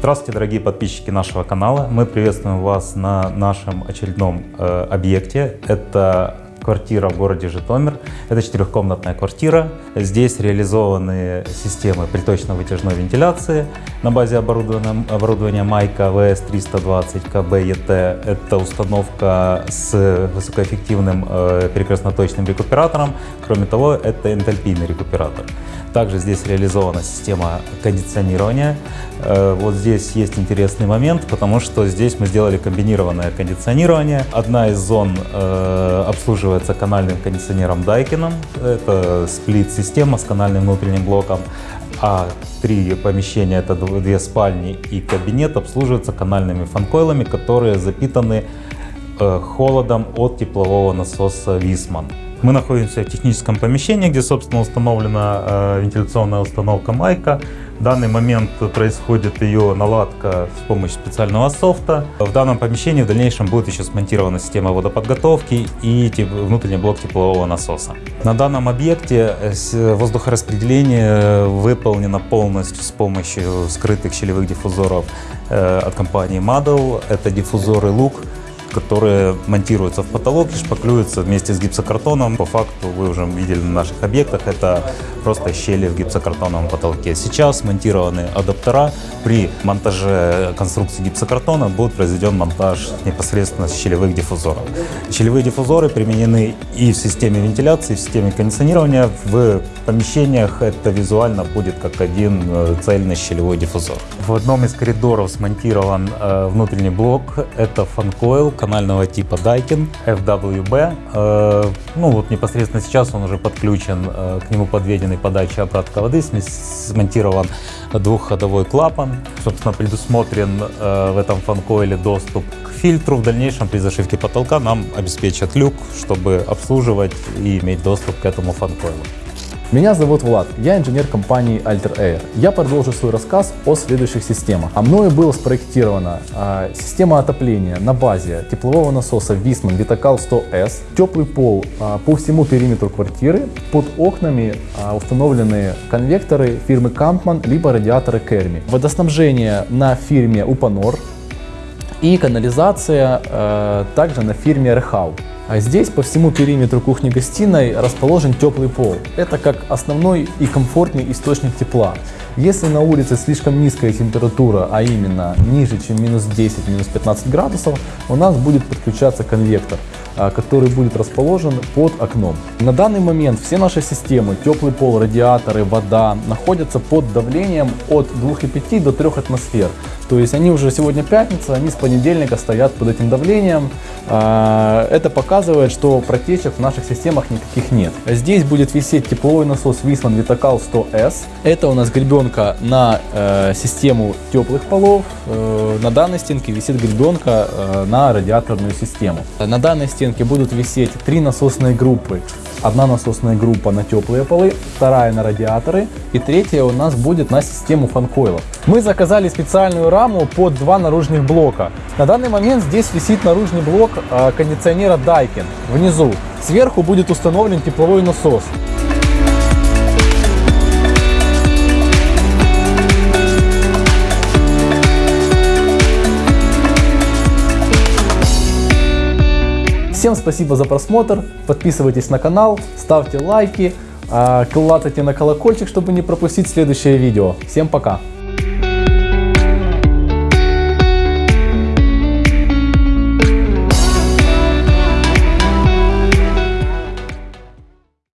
Здравствуйте, дорогие подписчики нашего канала. Мы приветствуем вас на нашем очередном э, объекте. Это квартира в городе Житомир. Это четырехкомнатная квартира. Здесь реализованы системы приточно-вытяжной вентиляции на базе оборудования, оборудования Майка VS320 КБ Это установка с высокоэффективным э, перекрестно-точным рекуператором. Кроме того, это энтальпийный рекуператор. Также здесь реализована система кондиционирования. Э, вот здесь есть интересный момент, потому что здесь мы сделали комбинированное кондиционирование. Одна из зон э, обслуживается канальным кондиционером Daikin. Это сплит-система с канальным внутренним блоком. А три помещения, это две спальни и кабинет, обслуживаются канальными фанкойлами, которые запитаны э, холодом от теплового насоса Висман. Мы находимся в техническом помещении, где, собственно, установлена э, вентиляционная установка Майка. В данный момент происходит ее наладка с помощью специального софта. В данном помещении в дальнейшем будет еще смонтирована система водоподготовки и внутренний блок теплового насоса. На данном объекте э, воздухораспределение выполнено полностью с помощью скрытых щелевых диффузоров э, от компании Madel. Это диффузоры Look которые монтируются в потолок и шпаклюются вместе с гипсокартоном. По факту вы уже видели на наших объектах, это просто щели в гипсокартоновом потолке. Сейчас монтированы адаптера. При монтаже конструкции гипсокартона будет произведен монтаж непосредственно щелевых диффузоров. Щелевые диффузоры применены и в системе вентиляции, и в системе кондиционирования. В помещениях это визуально будет как один э, цельный щелевой диффузор. В одном из коридоров смонтирован э, внутренний блок. Это фанкойл канального типа Daikin FWB. Э, ну вот непосредственно сейчас он уже подключен, э, к нему подведенный подача обратка воды, смонтирован двухходовой клапан. Собственно, предусмотрен э, в этом фанкоиле доступ к фильтру. В дальнейшем при зашивке потолка нам обеспечат люк, чтобы обслуживать и иметь доступ к этому фанкоилу. Меня зовут Влад, я инженер компании Alter Air. Я продолжу свой рассказ о следующих системах. А мною была спроектирована э, система отопления на базе теплового насоса Wiesmann Vitacal 100S, теплый пол э, по всему периметру квартиры, под окнами э, установлены конвекторы фирмы Kampmann либо радиаторы Kermi. Водоснабжение на фирме Upanor и канализация э, также на фирме Rehau. А здесь по всему периметру кухни-гостиной расположен теплый пол. Это как основной и комфортный источник тепла. Если на улице слишком низкая температура, а именно ниже, чем минус 10, минус 15 градусов, у нас будет подключаться конвектор, а, который будет расположен под окном. На данный момент все наши системы, теплый пол, радиаторы, вода, находятся под давлением от 2,5 до 3 атмосфер. То есть они уже сегодня пятница, они с понедельника стоят под этим давлением. А, это показывает, что протечек в наших системах никаких нет. Здесь будет висеть тепловой насос Wiesmann Vitacal 100S. Это у нас гребенка на э, систему теплых полов. Э, на данной стенке висит гребенка э, на радиаторную систему. На данной стенке будут висеть три насосные группы Одна насосная группа на теплые полы, вторая на радиаторы и третья у нас будет на систему фанкойлов. Мы заказали специальную раму под два наружных блока. На данный момент здесь висит наружный блок э, кондиционера Daikin внизу. Сверху будет установлен тепловой насос. Всем спасибо за просмотр, подписывайтесь на канал, ставьте лайки, а, клацайте на колокольчик, чтобы не пропустить следующее видео. Всем пока!